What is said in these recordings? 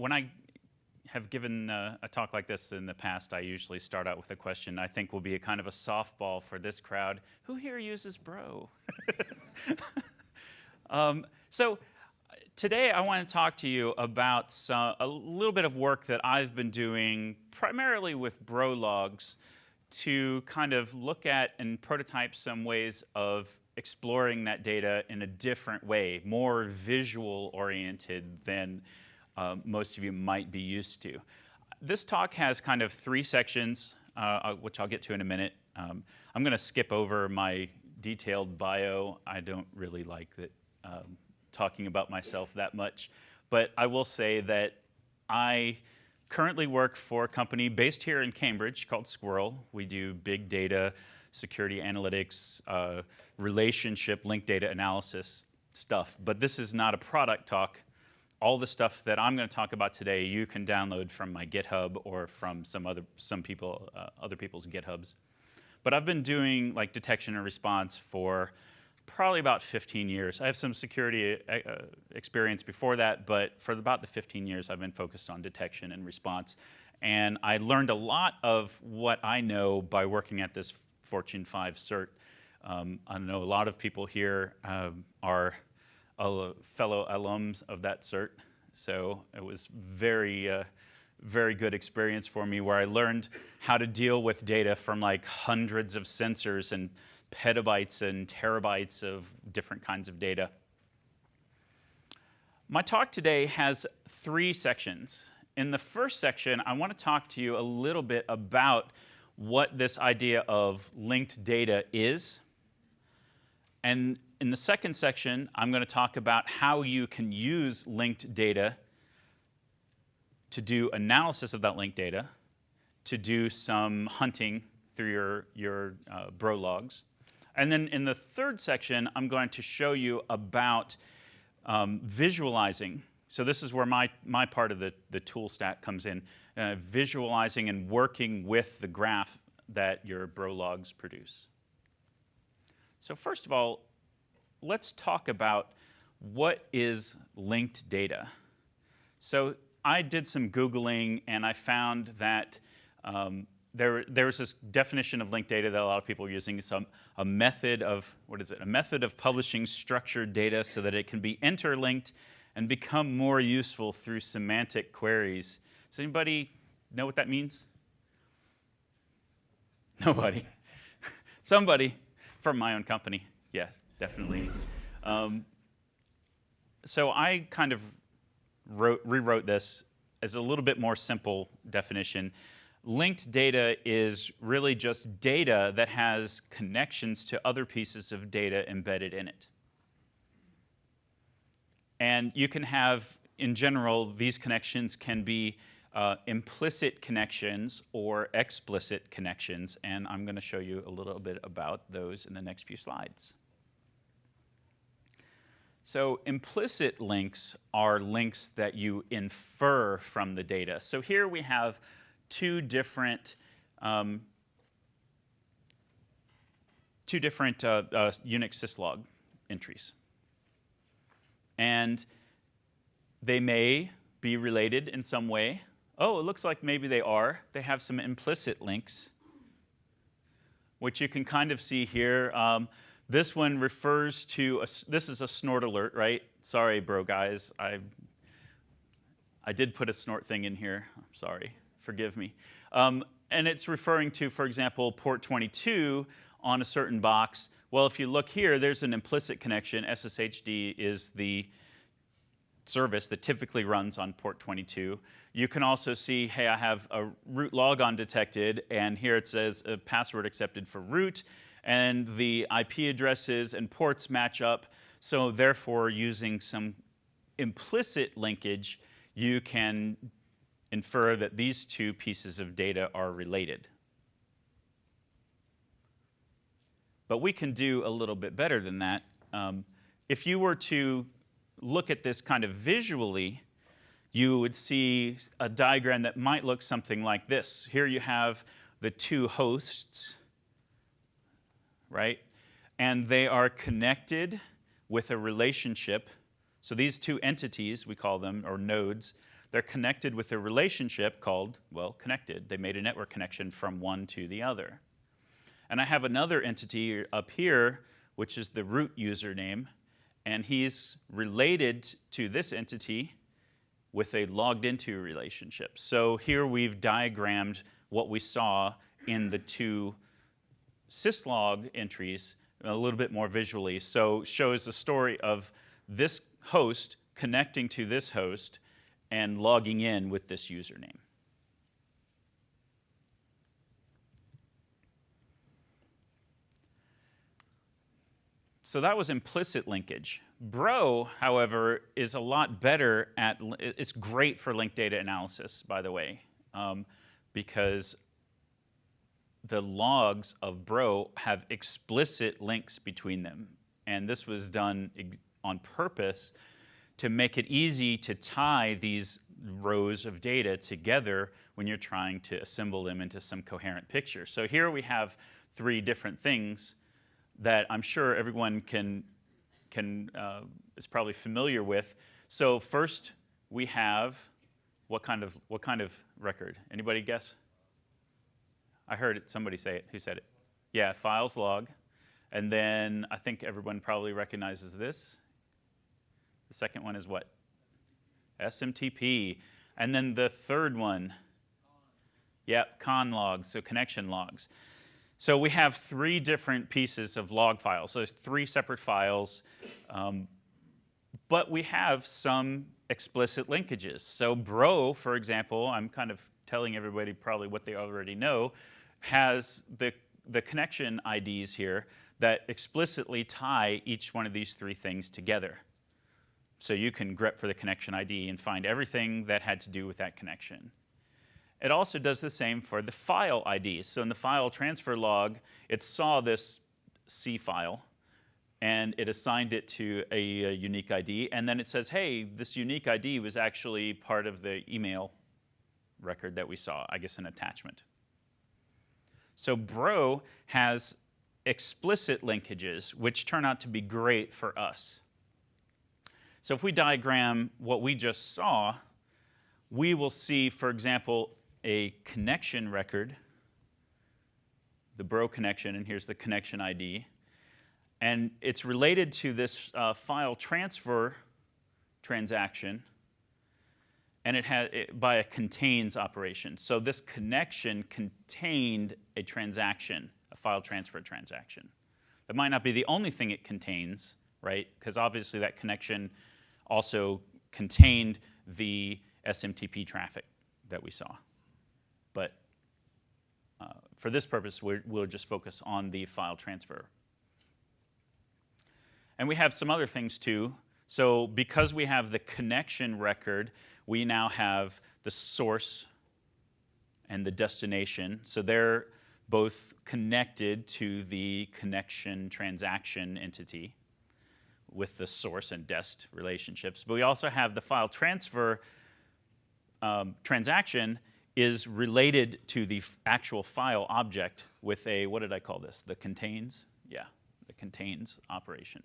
when I have given uh, a talk like this in the past, I usually start out with a question I think will be a kind of a softball for this crowd. Who here uses Bro? um, so today I want to talk to you about some, a little bit of work that I've been doing primarily with Bro logs to kind of look at and prototype some ways of exploring that data in a different way, more visual oriented than uh, most of you might be used to. This talk has kind of three sections, uh, uh which I'll get to in a minute. Um, I'm going to skip over my detailed bio. I don't really like that um, talking about myself that much, but I will say that I currently work for a company based here in Cambridge called Sqrrl. We do big data, security analytics, uh, relationship, linked data analysis stuff. But this is not a product talk. All the stuff that I'm going to talk about today, you can download from my GitHub or from some other some people uh, other people's GitHubs. But I've been doing like detection and response for probably about 15 years. I have some security uh, uh, experience before that, but for about the 15 years, I've been focused on detection and response. And I learned a lot of what I know by working at this Fortune 5 CERT. Um, I know a lot of people here um, are fellow alums of that CERT, so it was very, uh, very good experience for me where I learned how to deal with data from like hundreds of sensors and petabytes and terabytes of different kinds of data. My talk today has three sections. In the first section, I want to talk to you a little bit about what this idea of linked data is. And in the second section, I'm going to talk about how you can use linked data to do analysis of that linked data, to do some hunting through your, your uh, bro logs, and then in the third section, I'm going to show you about um, visualizing. So this is where my, my part of the, the tool stack comes in, uh, visualizing and working with the graph that your bro logs produce. So first of all, let's talk about what is linked data. So I did some Googling and I found that um, there, there's this definition of linked data that a lot of people are using. Some a method of, what is it, a method of publishing structured data so that it can be interlinked and become more useful through semantic queries. Does anybody know what that means? Nobody. Somebody from my own company. Yes, definitely. Um, so I kind of wrote, rewrote this as a little bit more simple definition linked data is really just data that has connections to other pieces of data embedded in it. And you can have, in general, these connections can be uh, implicit connections or explicit connections, and I'm going to show you a little bit about those in the next few slides. So implicit links are links that you infer from the data. So here we have two different um, two different uh, uh, Unix syslog entries. And they may be related in some way. Oh, it looks like maybe they are. They have some implicit links, which you can kind of see here. Um, this one refers to, a, this is a snort alert, right? Sorry, bro guys. I, I did put a snort thing in here. I'm sorry forgive me. Um, and it's referring to, for example, port 22 on a certain box. Well, if you look here, there's an implicit connection. SSHD is the service that typically runs on port 22. You can also see, hey, I have a root logon detected, and here it says a password accepted for root, and the IP addresses and ports match up. So therefore, using some implicit linkage, you can infer that these two pieces of data are related. But we can do a little bit better than that. Um, if you were to look at this kind of visually, you would see a diagram that might look something like this. Here you have the two hosts, right? And they are connected with a relationship. So these two entities, we call them, or nodes, they're connected with a relationship called, well, connected. They made a network connection from one to the other. And I have another entity up here, which is the root username, and he's related to this entity with a logged into relationship. So here we've diagrammed what we saw in the two syslog entries a little bit more visually. So shows the story of this host connecting to this host and logging in with this username. So that was implicit linkage. Bro, however, is a lot better at, it's great for linked data analysis, by the way, um, because the logs of Bro have explicit links between them. And this was done on purpose to make it easy to tie these rows of data together when you're trying to assemble them into some coherent picture. So here we have three different things that I'm sure everyone can, can uh, is probably familiar with. So first we have what kind of what kind of record? Anybody guess? I heard it, somebody say it. Who said it? Yeah, files log. And then I think everyone probably recognizes this. The second one is what? SMTP. And then the third one, yep, conn logs, so connection logs. So we have three different pieces of log files. So three separate files, um, but we have some explicit linkages. So Bro, for example, I'm kind of telling everybody probably what they already know, has the, the connection IDs here that explicitly tie each one of these three things together. So you can grep for the connection ID and find everything that had to do with that connection. It also does the same for the file IDs. So in the file transfer log, it saw this C file and it assigned it to a, a, unique ID. And then it says, hey, this unique ID was actually part of the email record that we saw, I guess an attachment. So Bro has explicit linkages, which turn out to be great for us. So if we diagram what we just saw, we will see, for example, a connection record, the Bro connection, and here's the connection ID. And it's related to this uh, file transfer transaction and it had it, by a contains operation. So this connection contained a transaction, a file transfer transaction. That might not be the only thing it contains, right? Because obviously that connection also contained the SMTP traffic that we saw. But uh, for this purpose, we will just focus on the file transfer. And we have some other things too. So because we have the connection record, we now have the source and the destination. So they're both connected to the connection transaction entity with the source and dest relationships. But we also have the file transfer um, transaction is related to the actual file object with a, what did I call this? The contains? Yeah, the contains operation.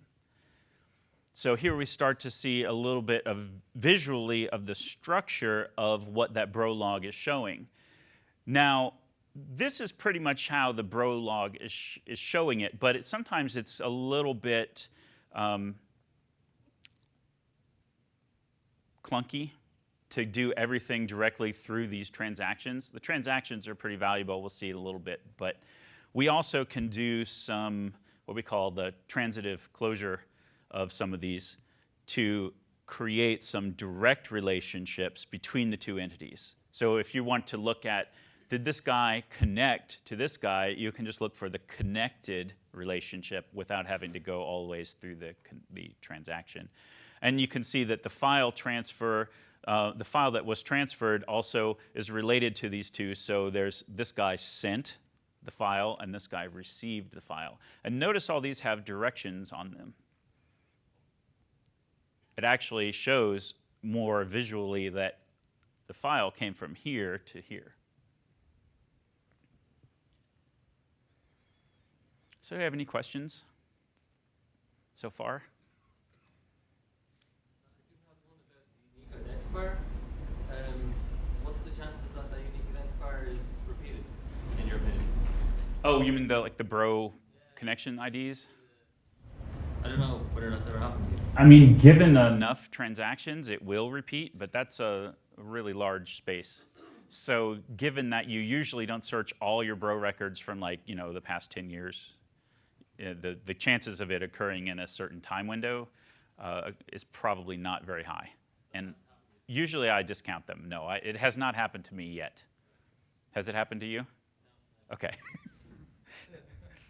So here we start to see a little bit of visually of the structure of what that bro log is showing. Now, this is pretty much how the bro log is, sh is showing it, but it, sometimes it's a little bit um, clunky to do everything directly through these transactions. The transactions are pretty valuable, we'll see a little bit, but we also can do some, what we call the transitive closure of some of these to create some direct relationships between the two entities. So if you want to look at, did this guy connect to this guy, you can just look for the connected relationship without having to go all the ways through the, the transaction. And you can see that the file transfer, uh, the file that was transferred also is related to these two. So there's this guy sent the file and this guy received the file. And notice all these have directions on them it actually shows more visually that the file came from here to here. So do you have any questions so far? Oh, you mean the like the bro connection IDs? I don't know whether that's ever happened I mean, given enough transactions, it will repeat, but that's a really large space. So given that you usually don't search all your bro records from like, you know, the past 10 years, uh, the, the chances of it occurring in a certain time window uh, is probably not very high. And usually I discount them. No, I, it has not happened to me yet. Has it happened to you? Okay.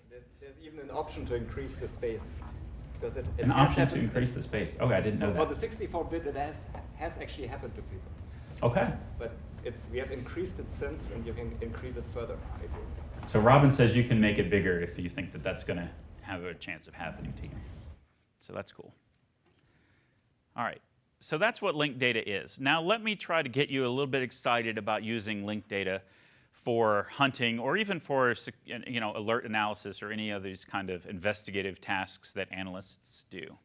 there's, there's even an option to increase the space. Because it, it An option to increase the space. Okay, I didn't know For that. the 64-bit, it has, has actually happened to people. Okay. But it's, we have increased it since, and you can increase it further So Robin says you can make it bigger if you think that that's going to have a chance of happening to you. So that's cool. All right. So that's what linked data is. Now let me try to get you a little bit excited about using linked data for hunting or even for you know, alert analysis or any of these kind of investigative tasks that analysts do.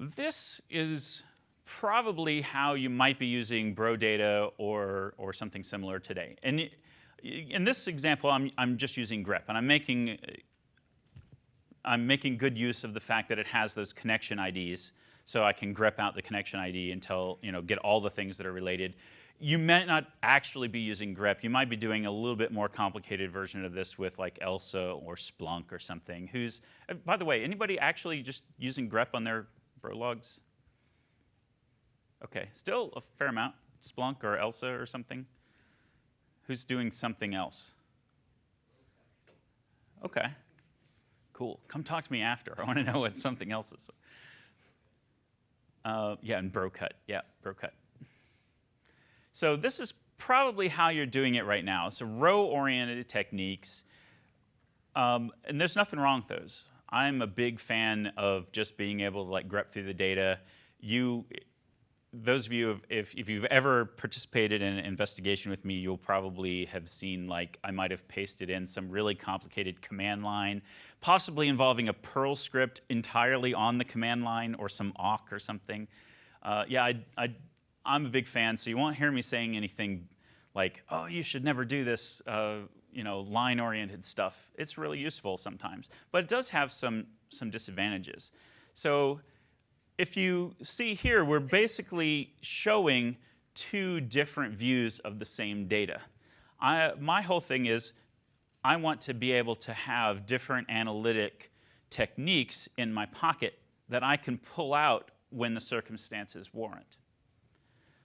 This is probably how you might be using bro data or, or something similar today. And in this example, I'm, I'm just using grep, and I'm making, I'm making good use of the fact that it has those connection IDs, so I can grep out the connection ID and tell, you know, get all the things that are related. You might not actually be using grep. You might be doing a little bit more complicated version of this with like ELSA or Splunk or something. Who's, uh, by the way, anybody actually just using grep on their bro logs? Okay, still a fair amount. Splunk or ELSA or something. Who's doing something else? Okay, cool. Come talk to me after. I want to know what something else is. Uh, yeah, and BroCut. Yeah, BroCut. So this is probably how you're doing it right now. So row-oriented techniques, um, and there's nothing wrong with those. I'm a big fan of just being able to like grep through the data. You, those of you, if, if you've ever participated in an investigation with me, you'll probably have seen like I might have pasted in some really complicated command line, possibly involving a Perl script entirely on the command line or some awk or something. Uh, yeah, I, I, I'm a big fan, so you won't hear me saying anything like, oh, you should never do this, uh, you know, line-oriented stuff. It's really useful sometimes, but it does have some, some disadvantages. So if you see here, we're basically showing two different views of the same data. I, my whole thing is I want to be able to have different analytic techniques in my pocket that I can pull out when the circumstances warrant.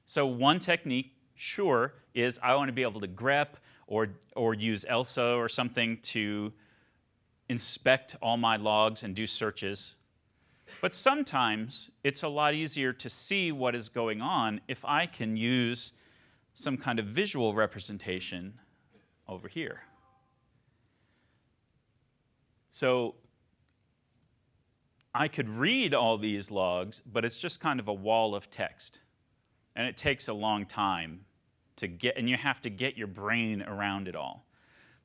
So one technique, sure, is I want to be able to grep or, or use ELSA or something to inspect all my logs and do searches. But sometimes it's a lot easier to see what is going on if I can use some kind of visual representation over here. So I could read all these logs, but it's just kind of a wall of text. And it takes a long time to get, and you have to get your brain around it all.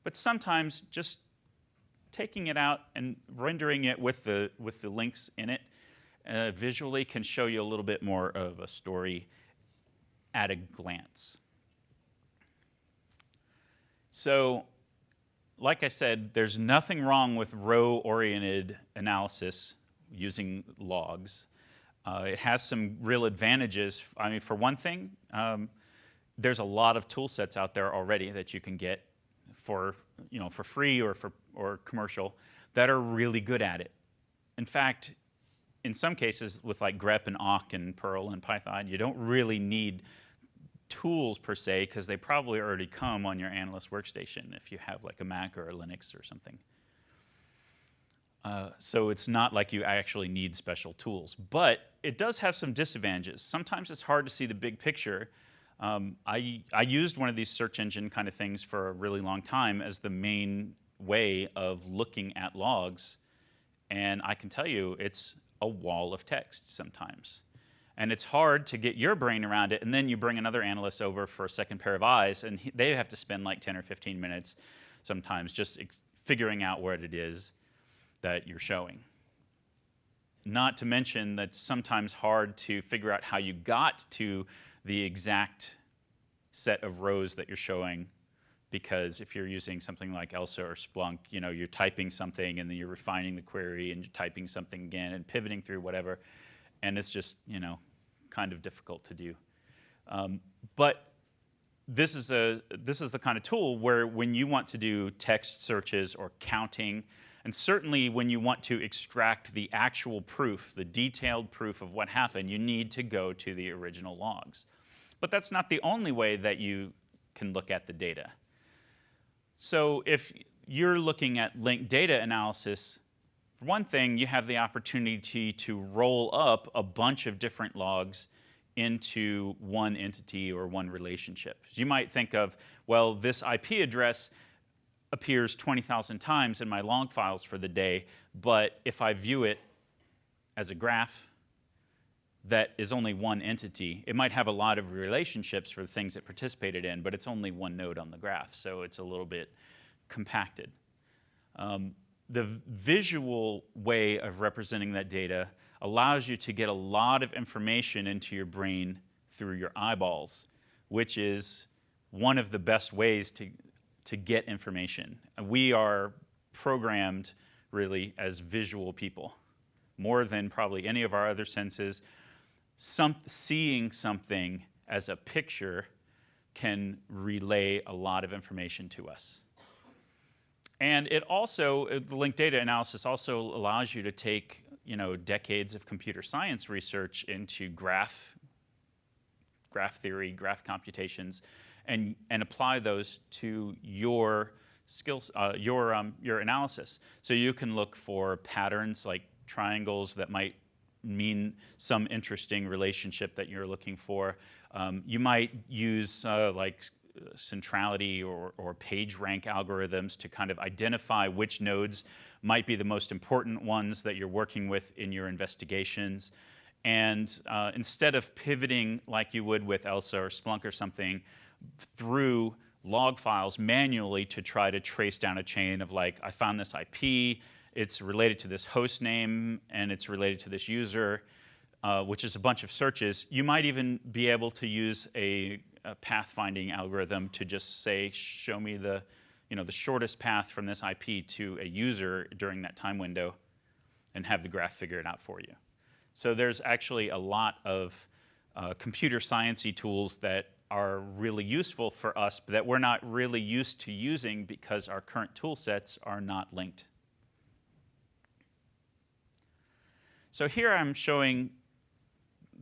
But sometimes just taking it out and rendering it with the, with the links in it uh, visually can show you a little bit more of a story at a glance. So, like I said, there's nothing wrong with row-oriented analysis using logs. Uh, it has some real advantages. I mean, for one thing, um, there's a lot of tool sets out there already that you can get for, you know, for free or, for, or commercial that are really good at it. In fact, in some cases with like grep and awk and Perl and Python, you don't really need tools per se because they probably already come on your analyst workstation if you have like a Mac or a Linux or something. Uh, so it's not like you actually need special tools, but it does have some disadvantages. Sometimes it's hard to see the big picture. Um, I, I used one of these search engine kind of things for a really long time as the main way of looking at logs. And I can tell you, it's a wall of text sometimes. And it's hard to get your brain around it, and then you bring another analyst over for a second pair of eyes, and he, they have to spend like 10 or 15 minutes sometimes just figuring out what it is that you're showing. Not to mention that it's sometimes hard to figure out how you got to the exact set of rows that you're showing because if you're using something like ELSA or Splunk, you know, you're typing something and then you're refining the query and you're typing something again and pivoting through whatever, and it's just, you know, kind of difficult to do. Um, but this is, a, this is the kind of tool where when you want to do text searches or counting, and certainly when you want to extract the actual proof, the detailed proof of what happened, you need to go to the original logs. But that's not the only way that you can look at the data. So if you're looking at linked data analysis, for one thing, you have the opportunity to roll up a bunch of different logs into one entity or one relationship. You might think of, well, this IP address appears 20,000 times in my log files for the day, but if I view it as a graph that is only one entity, it might have a lot of relationships for the things it participated in, but it's only one node on the graph, so it's a little bit compacted. Um, the visual way of representing that data allows you to get a lot of information into your brain through your eyeballs, which is one of the best ways to, to get information. We are programmed really as visual people, more than probably any of our other senses. Some, seeing something as a picture can relay a lot of information to us. And it also, the linked data analysis also allows you to take you know, decades of computer science research into graph, graph theory, graph computations, and, and apply those to your skills, uh, your, um, your analysis. So you can look for patterns like triangles that might mean some interesting relationship that you're looking for. Um, you might use uh, like centrality or, or page rank algorithms to kind of identify which nodes might be the most important ones that you're working with in your investigations. And uh, instead of pivoting like you would with ELSA or Splunk or something through log files manually to try to trace down a chain of like, I found this IP, it's related to this host name, and it's related to this user, uh, which is a bunch of searches. You might even be able to use a, a pathfinding algorithm to just say, show me the you know, the shortest path from this IP to a user during that time window and have the graph figure it out for you. So there's actually a lot of uh, computer sciencey tools that are really useful for us, but that we're not really used to using because our current tool sets are not linked. So here I'm showing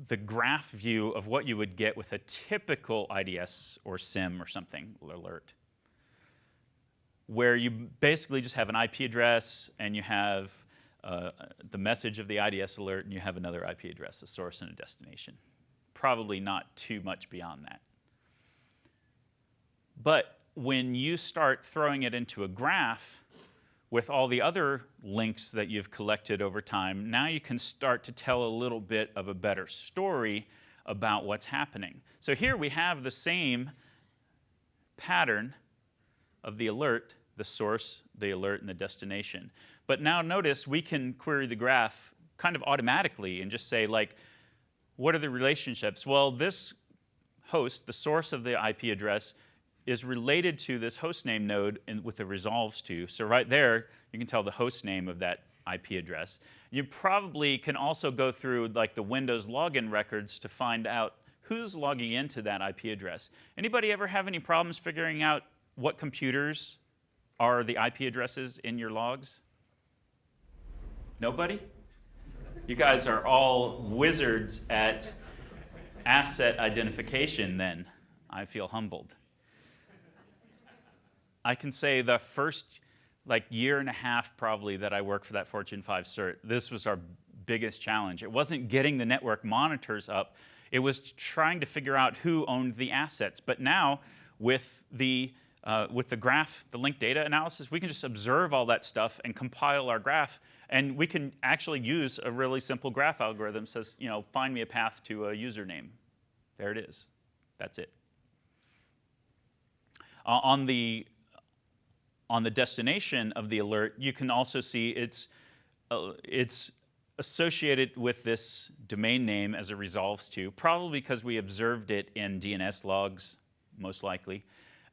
the graph view of what you would get with a typical IDS or SIEM or something alert where you basically just have an IP address and you have uh, the message of the IDS alert and you have another IP address, a source and a destination. Probably not too much beyond that. But when you start throwing it into a graph with all the other links that you've collected over time, now you can start to tell a little bit of a better story about what's happening. So here we have the same pattern of the alert, the source, the alert, and the destination. But now notice we can query the graph kind of automatically and just say like, what are the relationships? Well, this host, the source of the IP address, is related to this host name node in, with the resolves to. So right there, you can tell the host name of that IP address. You probably can also go through like the Windows login records to find out who's logging into that IP address. Anybody ever have any problems figuring out what computers are the IP addresses in your logs? Nobody? You guys are all wizards at asset identification then. I feel humbled. I can say the first like year and a half probably that I worked for that Fortune 5 cert, this was our biggest challenge. It wasn't getting the network monitors up, it was trying to figure out who owned the assets. But now with the uh, with the graph, the linked data analysis, we can just observe all that stuff and compile our graph. And we can actually use a really simple graph algorithm that says, you know, find me a path to a username. There it is. That's it. Uh, on the on the destination of the alert, you can also see it's uh, it's associated with this domain name as it resolves to, probably because we observed it in DNS logs, most likely.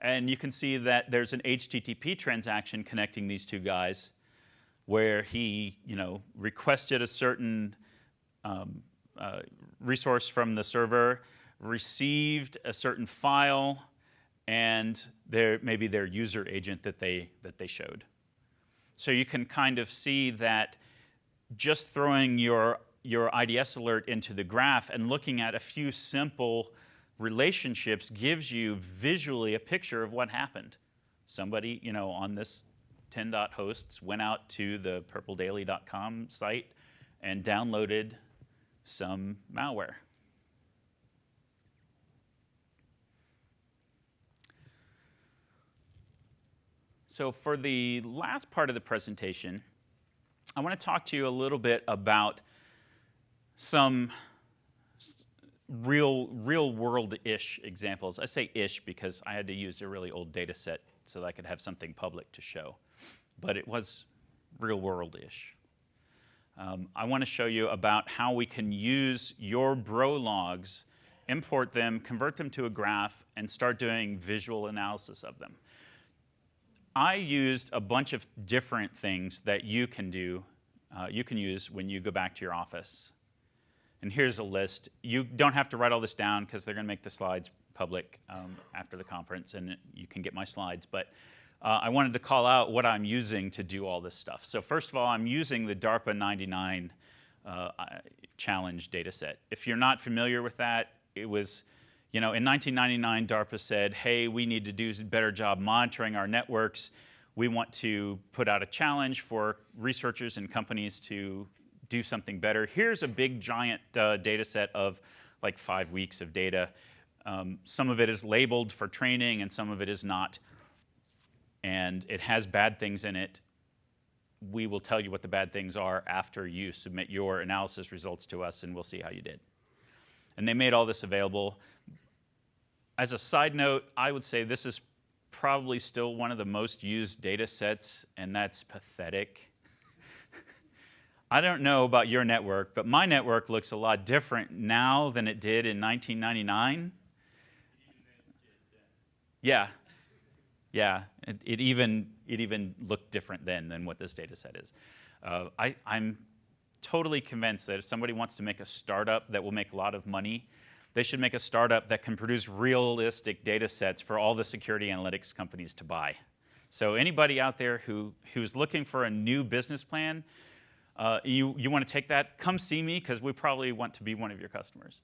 And you can see that there's an HTTP transaction connecting these two guys where he, you know, requested a certain um, uh, resource from the server, received a certain file, and their, maybe their user agent that they, that they showed. So you can kind of see that just throwing your, your IDS alert into the graph and looking at a few simple relationships gives you visually a picture of what happened. Somebody, you know, on this 10 dot hosts went out to the purpledaily.com site and downloaded some malware. So for the last part of the presentation, I want to talk to you a little bit about some real, real world-ish examples. I say ish because I had to use a really old data set so that I could have something public to show. But it was real world-ish. Um, I want to show you about how we can use your bro logs, import them, convert them to a graph, and start doing visual analysis of them. I used a bunch of different things that you can do, uh, you can use when you go back to your office. And here's a list. You don't have to write all this down because they're going to make the slides public um, after the conference and you can get my slides. But uh, I wanted to call out what I'm using to do all this stuff. So first of all, I'm using the DARPA 99 uh, challenge dataset. If you're not familiar with that, it was you know, in 1999, DARPA said, hey, we need to do a better job monitoring our networks. We want to put out a challenge for researchers and companies to do something better. Here's a big giant uh, data set of like five weeks of data. Um, some of it is labeled for training and some of it is not. And it has bad things in it. We will tell you what the bad things are after you submit your analysis results to us and we'll see how you did. And they made all this available as a side note, I would say this is probably still one of the most used data sets, and that's pathetic. I don't know about your network, but my network looks a lot different now than it did in 1999. Yeah, yeah, it, it even, it even looked different then than what this data set is. Uh, I, I'm totally convinced that if somebody wants to make a startup that will make a lot of money, they should make a startup that can produce realistic data sets for all the security analytics companies to buy. So anybody out there who, who's looking for a new business plan, uh, you, you want to take that, come see me because we probably want to be one of your customers.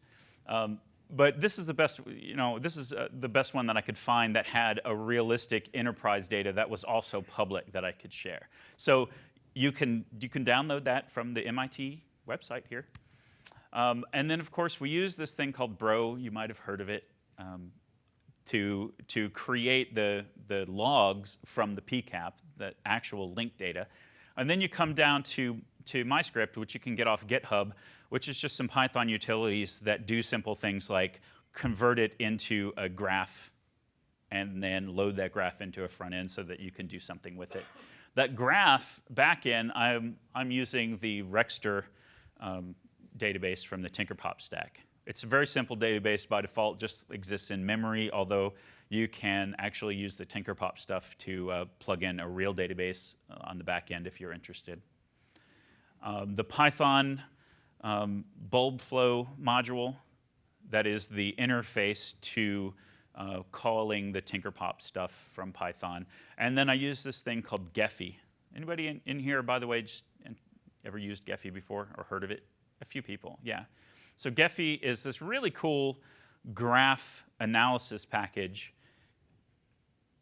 Um, but this is the best, you know, this is uh, the best one that I could find that had a realistic enterprise data that was also public that I could share. So you can, you can download that from the MIT website here. Um, and then, of course, we use this thing called Bro. You might have heard of it. Um, to, to create the, the logs from the PCAP, the actual link data. And then you come down to, to MyScript, which you can get off GitHub, which is just some Python utilities that do simple things like convert it into a graph and then load that graph into a front end so that you can do something with it. That graph backend, I'm, I'm using the Rexster um, database from the Tinkerpop stack. It's a very simple database by default, just exists in memory, although you can actually use the Tinkerpop stuff to uh, plug in a real database uh, on the back end if you're interested. Um, the Python um, Bulbflow module, that is the interface to uh, calling the Tinkerpop stuff from Python. And then I use this thing called Gephi. Anybody in, in here, by the way, just ever used Gephi before or heard of it? A few people, yeah. So Gephi is this really cool graph analysis package.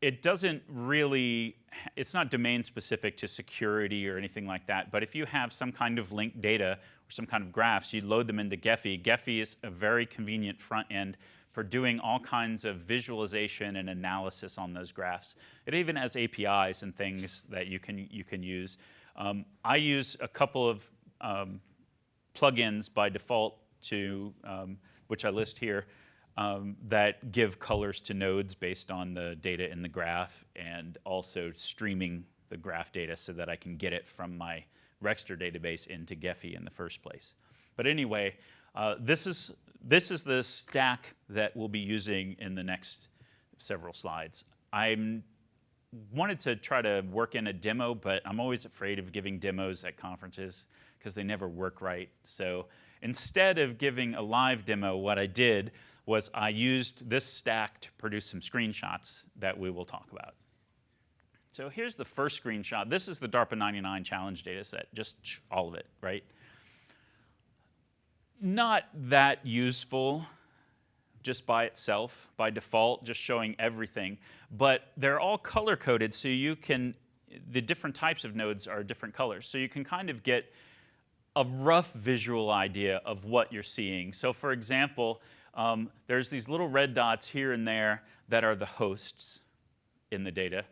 It doesn't really, it's not domain specific to security or anything like that, but if you have some kind of linked data or some kind of graphs, you load them into Gephi. Gephi is a very convenient front end for doing all kinds of visualization and analysis on those graphs. It even has APIs and things that you can, you can use. Um, I use a couple of um, plugins by default to, um, which I list here, um, that give colors to nodes based on the data in the graph and also streaming the graph data so that I can get it from my Rexster database into Gephi in the first place. But anyway, uh, this, is, this is the stack that we'll be using in the next several slides. I wanted to try to work in a demo, but I'm always afraid of giving demos at conferences because they never work right. So instead of giving a live demo, what I did was I used this stack to produce some screenshots that we will talk about. So here's the first screenshot. This is the DARPA 99 challenge data set, just all of it, right? Not that useful just by itself, by default, just showing everything. But they're all color coded, so you can, the different types of nodes are different colors. So you can kind of get a rough visual idea of what you're seeing. So for example, um, there's these little red dots here and there that are the hosts in the data.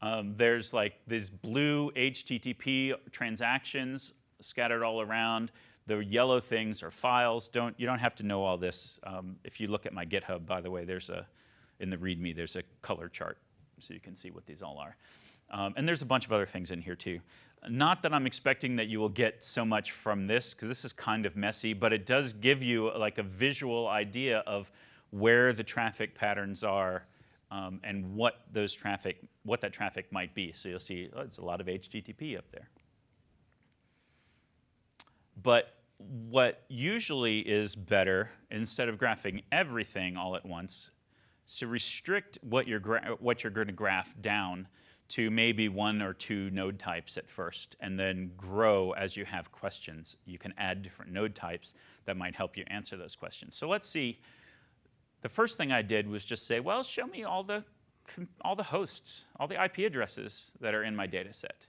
Um, there's like these blue HTTP transactions scattered all around. The yellow things are files. Don't, you don't have to know all this. Um, if you look at my GitHub, by the way, there's a, in the README, there's a color chart so you can see what these all are. Um, and there's a bunch of other things in here too. Not that I'm expecting that you will get so much from this, because this is kind of messy, but it does give you like a visual idea of where the traffic patterns are um, and what those traffic, what that traffic might be. So you'll see, oh, it's a lot of HTTP up there. But what usually is better, instead of graphing everything all at once, is to restrict what you're, what you're going to graph down to maybe one or two node types at first, and then grow as you have questions. You can add different node types that might help you answer those questions. So let's see. The first thing I did was just say, well, show me all the, all the hosts, all the IP addresses that are in my data set.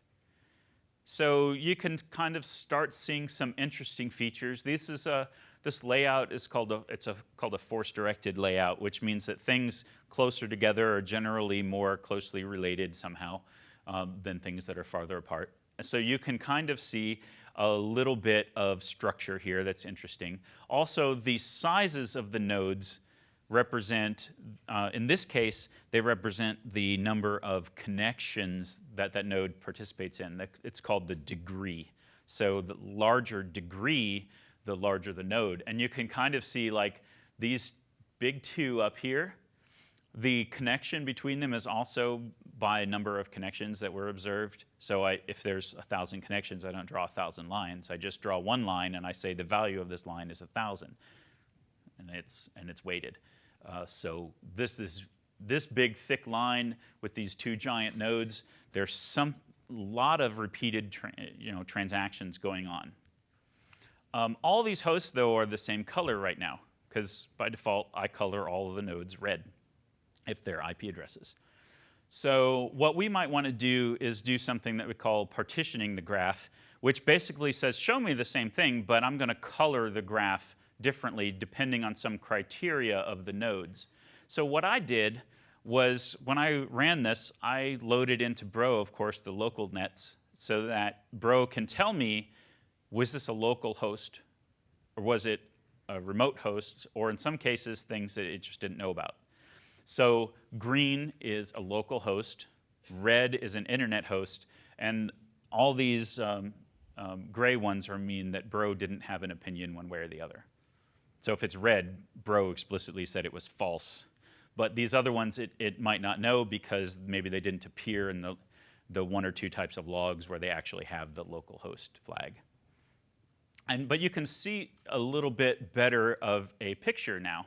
So you can kind of start seeing some interesting features. This is a this layout is called a it's a called a force directed layout, which means that things closer together are generally more closely related somehow um, than things that are farther apart. So you can kind of see a little bit of structure here that's interesting. Also, the sizes of the nodes represent, uh, in this case, they represent the number of connections that that node participates in. It's called the degree. So the larger degree, the larger the node. And you can kind of see like these big two up here, the connection between them is also by a number of connections that were observed. So I, if there's a thousand connections, I don't draw a thousand lines. I just draw one line and I say the value of this line is a thousand, and it's and it's weighted. Uh, so this is this big thick line with these two giant nodes. There's some lot of repeated you know, transactions going on. Um, all these hosts, though, are the same color right now, because by default, I color all of the nodes red if they're IP addresses. So what we might want to do is do something that we call partitioning the graph, which basically says, show me the same thing, but I'm going to color the graph differently depending on some criteria of the nodes. So what I did was when I ran this, I loaded into Bro, of course, the local nets so that Bro can tell me, was this a local host or was it a remote host or in some cases things that it just didn't know about. So green is a local host, red is an internet host, and all these um, um, gray ones are mean that Bro didn't have an opinion one way or the other. So if it's red, Bro explicitly said it was false. But these other ones, it, it might not know because maybe they didn't appear in the, the one or two types of logs where they actually have the local host flag. And, but you can see a little bit better of a picture now,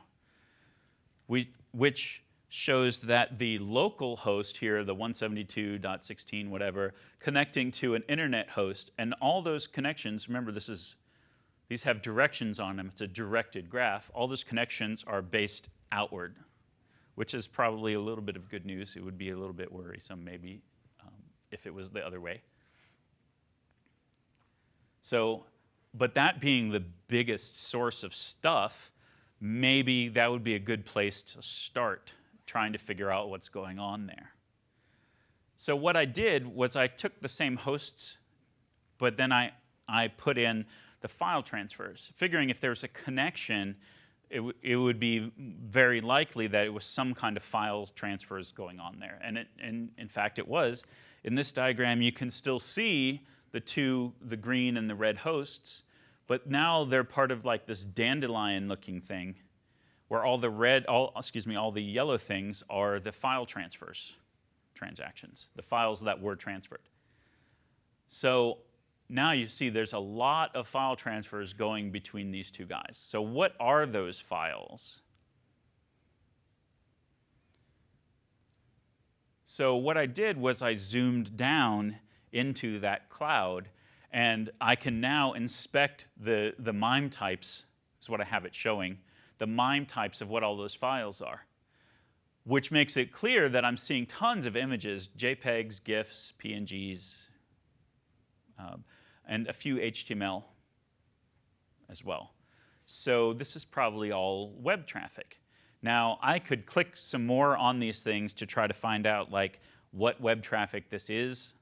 we, which shows that the local host here, the 172.16 whatever, connecting to an internet host, and all those connections, remember this is these have directions on them. It's a directed graph. All those connections are based outward, which is probably a little bit of good news. It would be a little bit worrisome maybe um, if it was the other way. So, but that being the biggest source of stuff, maybe that would be a good place to start trying to figure out what's going on there. So what I did was I took the same hosts, but then I, I put in the file transfers, figuring if there's a connection, it, it would be very likely that it was some kind of file transfers going on there. And, it, and in fact, it was. In this diagram, you can still see the two, the green and the red hosts, but now they're part of like this dandelion looking thing where all the red, all, excuse me, all the yellow things are the file transfers transactions, the files that were transferred. So now you see there's a lot of file transfers going between these two guys. So what are those files? So what I did was I zoomed down into that cloud and I can now inspect the, the MIME types, is what I have it showing, the MIME types of what all those files are, which makes it clear that I'm seeing tons of images, JPEGs, GIFs, PNGs, um, and a few HTML as well. So this is probably all web traffic. Now, I could click some more on these things to try to find out like what web traffic this is.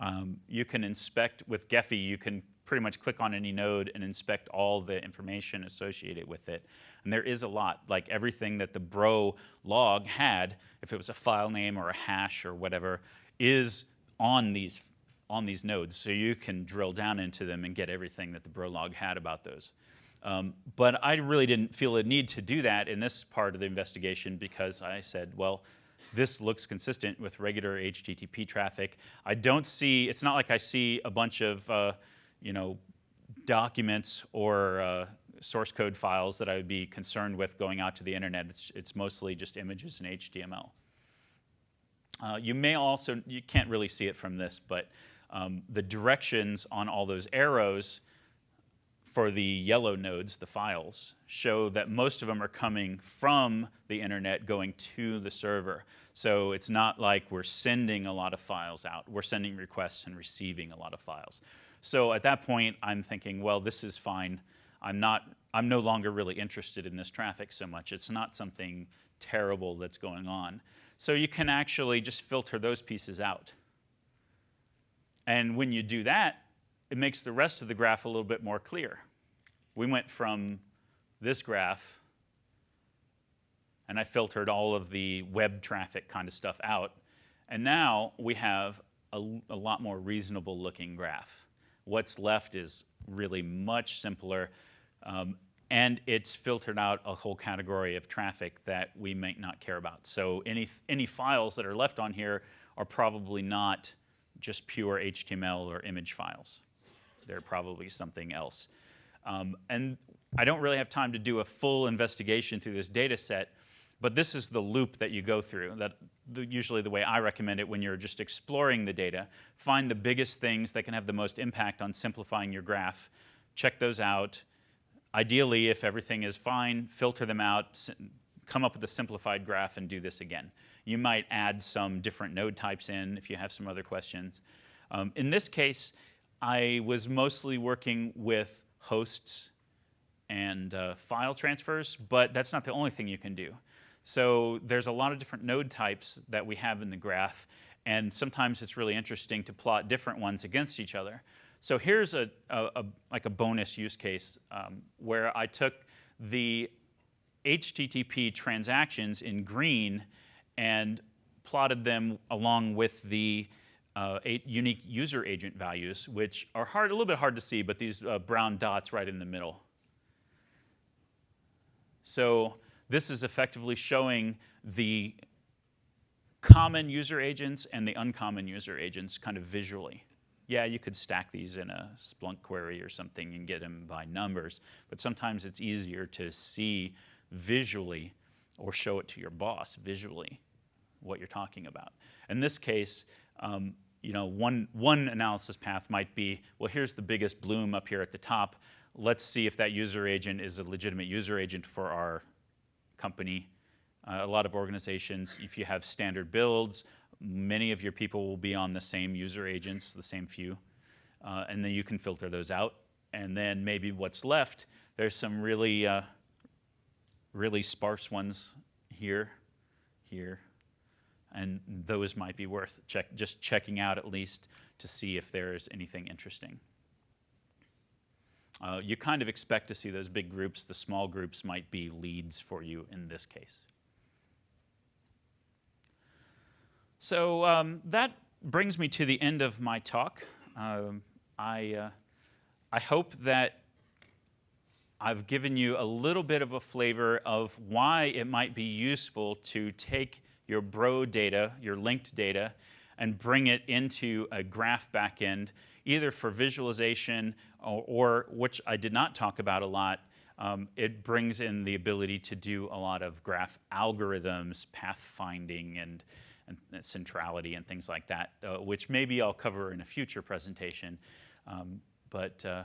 Um, you can inspect with Gephi, you can pretty much click on any node and inspect all the information associated with it. And there is a lot, like everything that the bro log had, if it was a file name or a hash or whatever, is on these, on these nodes. So you can drill down into them and get everything that the bro log had about those. Um, but I really didn't feel a need to do that in this part of the investigation because I said, well, this looks consistent with regular HTTP traffic. I don't see, it's not like I see a bunch of, uh, you know, documents or uh, source code files that I would be concerned with going out to the internet. It's, it's mostly just images and HTML. Uh, you may also, you can't really see it from this, but um, the directions on all those arrows for the yellow nodes, the files, show that most of them are coming from the internet going to the server. So it's not like we're sending a lot of files out. We're sending requests and receiving a lot of files. So at that point, I'm thinking, well, this is fine. I'm not, I'm no longer really interested in this traffic so much. It's not something terrible that's going on. So you can actually just filter those pieces out. And when you do that, it makes the rest of the graph a little bit more clear. We went from this graph, and I filtered all of the web traffic kind of stuff out, and now we have a, a lot more reasonable looking graph. What's left is really much simpler, um, and it's filtered out a whole category of traffic that we might not care about. So any, any files that are left on here are probably not just pure HTML or image files they're probably something else. Um, and I don't really have time to do a full investigation through this data set, but this is the loop that you go through, that the, usually the way I recommend it when you're just exploring the data. Find the biggest things that can have the most impact on simplifying your graph. Check those out. Ideally, if everything is fine, filter them out, come up with a simplified graph and do this again. You might add some different node types in if you have some other questions. Um, in this case, I was mostly working with hosts and uh, file transfers, but that's not the only thing you can do. So there's a lot of different node types that we have in the graph, and sometimes it's really interesting to plot different ones against each other. So here's a, a, a like a bonus use case um, where I took the HTTP transactions in green and plotted them along with the uh, unique user agent values, which are hard, a little bit hard to see, but these uh, brown dots right in the middle. So this is effectively showing the common user agents and the uncommon user agents kind of visually. Yeah, you could stack these in a Splunk query or something and get them by numbers, but sometimes it's easier to see visually or show it to your boss visually what you're talking about. In this case, um, you know, one, one analysis path might be, well, here's the biggest bloom up here at the top. Let's see if that user agent is a legitimate user agent for our company. Uh, a lot of organizations, if you have standard builds, many of your people will be on the same user agents, the same few. Uh, and then you can filter those out. And then maybe what's left, there's some really, uh, really sparse ones here, here, and those might be worth check, just checking out at least to see if there's anything interesting. Uh, you kind of expect to see those big groups. The small groups might be leads for you in this case. So um, that brings me to the end of my talk. Um, I, uh, I hope that I've given you a little bit of a flavor of why it might be useful to take your Bro data, your linked data, and bring it into a graph backend, either for visualization or, or which I did not talk about a lot, um, it brings in the ability to do a lot of graph algorithms, pathfinding, and, and centrality and things like that, uh, which maybe I'll cover in a future presentation. Um, but uh,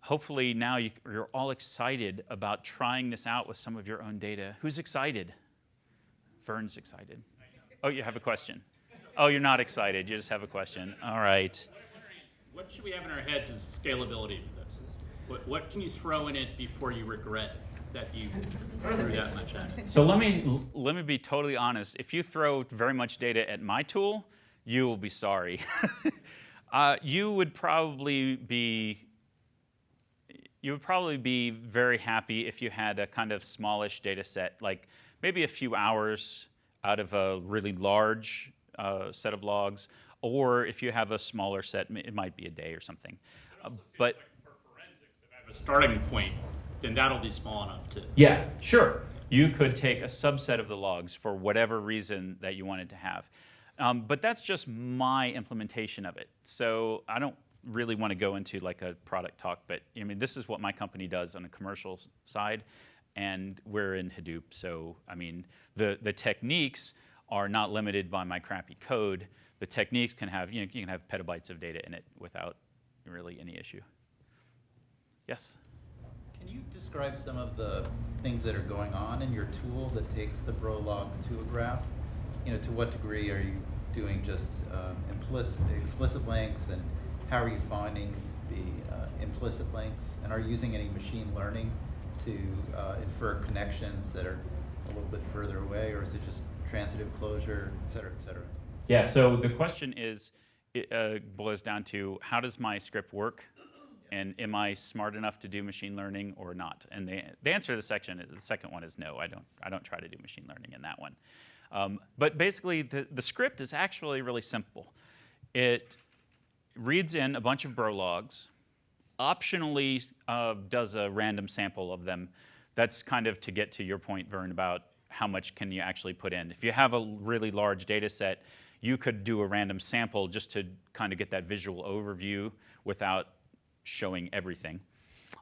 hopefully now you, are all excited about trying this out with some of your own data. Who's excited? Vern's excited. Oh, you have a question. Oh, you're not excited. You just have a question. All right. What should we have in our heads is scalability for this? What, what can you throw in it before you regret that you threw that much at it? So let me let me be totally honest. If you throw very much data at my tool, you will be sorry. uh, you would probably be you would probably be very happy if you had a kind of smallish data set, like maybe a few hours out of a really large uh, set of logs, or if you have a smaller set, it might be a day or something. Uh, but a starting point, then that'll be small enough to. Yeah, sure. You could take a subset of the logs for whatever reason that you wanted to have. Um, but that's just my implementation of it. So I don't really want to go into like a product talk, but I mean, this is what my company does on a commercial side, and we're in Hadoop. So I mean, the, the techniques are not limited by my crappy code. The techniques can have, you know, you can have petabytes of data in it without really any issue. Yes? Can you describe some of the things that are going on in your tool that takes the Brolog to a graph? You know, to what degree are you doing just um, implicit, explicit links, and how are you finding the uh, implicit links? And are you using any machine learning to uh, infer connections that are a little bit further away, or is it just transitive closure, et cetera, et cetera? Yeah, so the question is, it uh, boils down to how does my script work and am I smart enough to do machine learning or not? And the, the answer to the section, the second one is no. I don't. I don't try to do machine learning in that one. Um, but basically, the, the script is actually really simple. It reads in a bunch of bro logs, optionally uh, does a random sample of them. That's kind of to get to your point, Vern, about how much can you actually put in. If you have a really large data set, you could do a random sample just to kind of get that visual overview without showing everything.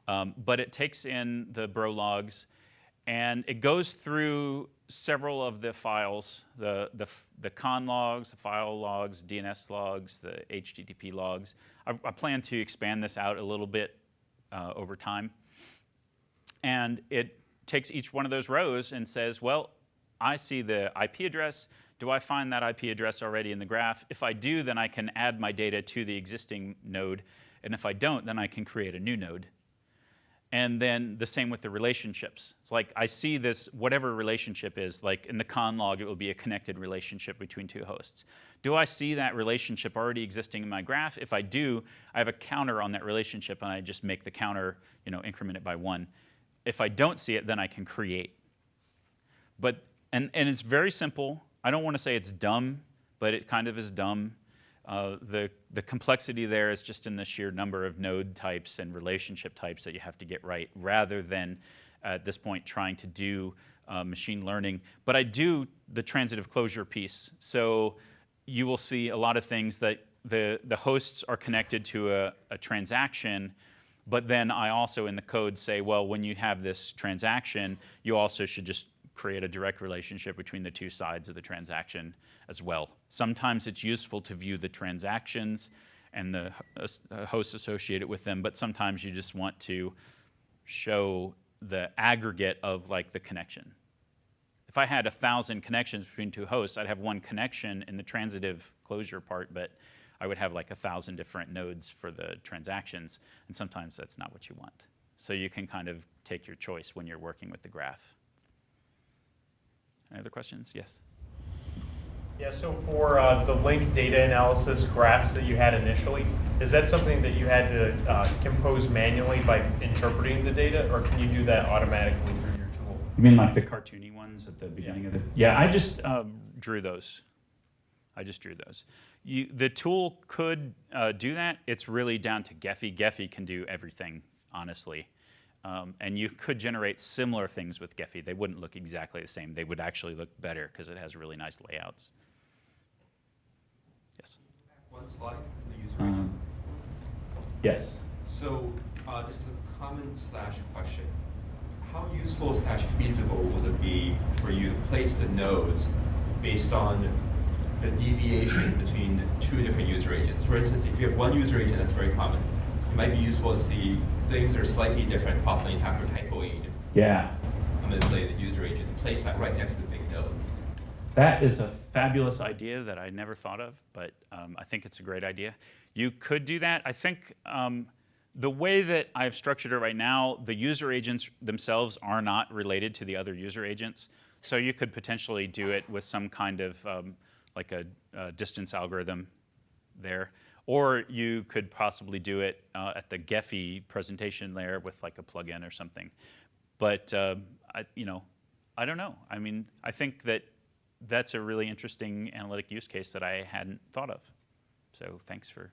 Um, but it takes in the bro logs and it goes through several of the files, the, the, the conn logs, the file logs, DNS logs, the HTTP logs. I, I plan to expand this out a little bit uh, over time. And it takes each one of those rows and says, well, I see the IP address. Do I find that IP address already in the graph? If I do, then I can add my data to the existing node and if I don't, then I can create a new node. And then the same with the relationships. It's like I see this, whatever relationship is, like in the conn log, it will be a connected relationship between two hosts. Do I see that relationship already existing in my graph? If I do, I have a counter on that relationship and I just make the counter, you know, increment it by one. If I don't see it, then I can create. But, and, and it's very simple. I don't want to say it's dumb, but it kind of is dumb. Uh, the, the complexity there is just in the sheer number of node types and relationship types that you have to get right, rather than at this point trying to do uh, machine learning. But I do the transitive closure piece. So you will see a lot of things that the, the hosts are connected to a, a transaction, but then I also in the code say, well, when you have this transaction, you also should just create a direct relationship between the two sides of the transaction as well. Sometimes it's useful to view the transactions and the uh, hosts associated with them, but sometimes you just want to show the aggregate of like the connection. If I had a thousand connections between two hosts, I'd have one connection in the transitive closure part, but I would have like a thousand different nodes for the transactions, and sometimes that's not what you want. So you can kind of take your choice when you're working with the graph. Any other questions? Yes. Yeah, so for uh, the link data analysis graphs that you had initially, is that something that you had to uh, compose manually by interpreting the data, or can you do that automatically through your tool? You mean like the cartoony ones at the beginning yeah. of the? Yeah, I just uh, drew those. I just drew those. You, the tool could uh, do that. It's really down to Gephi. Gephi can do everything, honestly. Um, and you could generate similar things with Gephi. They wouldn't look exactly the same. They would actually look better because it has really nice layouts. Yes. One slide for the user Um, agent. yes. So uh, this is a common slash question. How useful slash feasible would it be for you to place the nodes based on the deviation between two different user agents? For instance, if you have one user agent that's very common, it might be useful to see things are slightly different, possibly have to typoing Yeah. play the user agent, and place that right next to the big node. That is a fabulous idea that I never thought of, but um, I think it's a great idea. You could do that. I think um, the way that I've structured it right now, the user agents themselves are not related to the other user agents. So you could potentially do it with some kind of um, like a, a distance algorithm there. Or you could possibly do it uh, at the Gephi presentation layer with like a plugin or something. But uh, I, you know, I don't know. I mean, I think that that's a really interesting analytic use case that I hadn't thought of. So thanks for.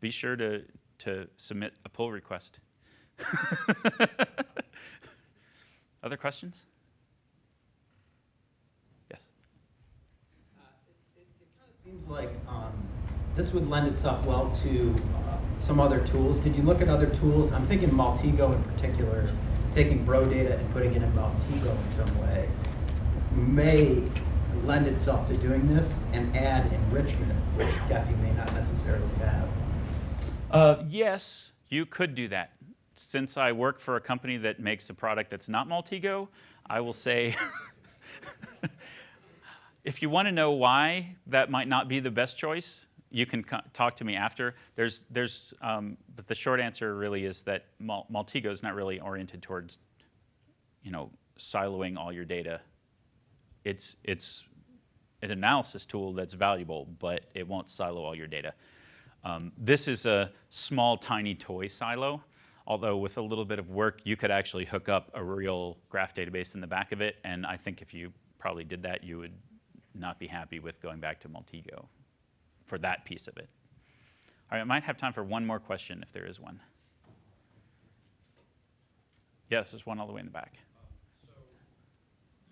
Be sure to to submit a pull request. Other questions? Yes. It kind of seems like um, this would lend itself well to uh, some other tools. Did you look at other tools? I'm thinking Maltego in particular, taking bro data and putting it in Maltego in some way may lend itself to doing this and add enrichment, which Gephi may not necessarily have. Uh, yes, you could do that. Since I work for a company that makes a product that's not Maltego, I will say if you want to know why that might not be the best choice, you can talk to me after. There's, there's, um, but the short answer really is that Mal- is not really oriented towards, you know, siloing all your data. It's, it's an analysis tool that's valuable, but it won't silo all your data. Um, this is a small, tiny toy silo, although with a little bit of work, you could actually hook up a real graph database in the back of it, and I think if you probably did that, you would not be happy with going back to Maltego for that piece of it. All right, I might have time for one more question if there is one. Yes, there's one all the way in the back. So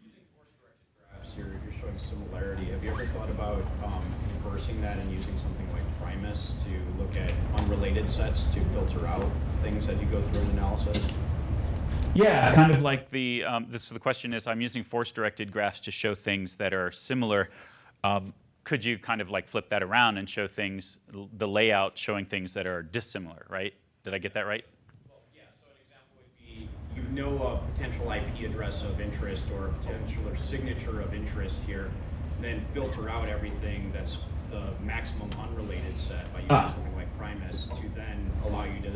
using force-directed graphs, you're, you're showing similarity. Have you ever thought about um, inversing that and using something like Primus to look at unrelated sets to filter out things as you go through an analysis? Yeah, kind of like the, um, this, the question is, I'm using force-directed graphs to show things that are similar. Um, could you kind of like flip that around and show things, the layout showing things that are dissimilar, right? Did I get that right? Well, yeah, so an example would be you know a potential IP address of interest or a potential or signature of interest here, then filter out everything that's the maximum unrelated set by using Ah. something like Primus to then allow you to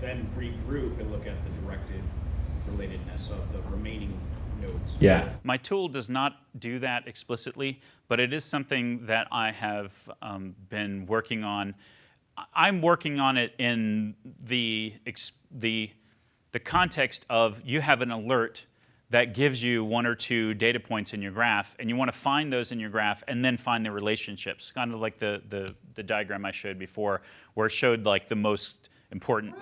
then regroup and look at the directed relatedness of the remaining nodes. Yeah. My tool does not do that explicitly, but it is something that I have um, been working on. I- I'm working on it in the, the, the context of you have an alert that gives you one or two data points in your graph, and you want to find those in your graph and then find the relationships, kind of like the, the, the diagram I showed before, where it showed like the most important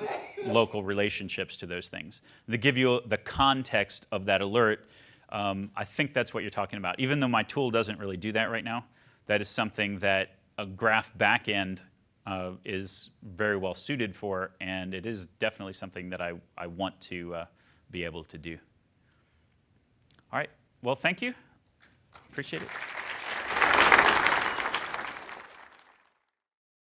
local relationships to those things. They give you the context of that alert. Um, I think that's what you're talking about. Even though my tool doesn't really do that right now, that is something that a graph backend uh, is very well suited for, and it is definitely something that I, I want to uh, be able to do. All right, well, thank you. Appreciate it.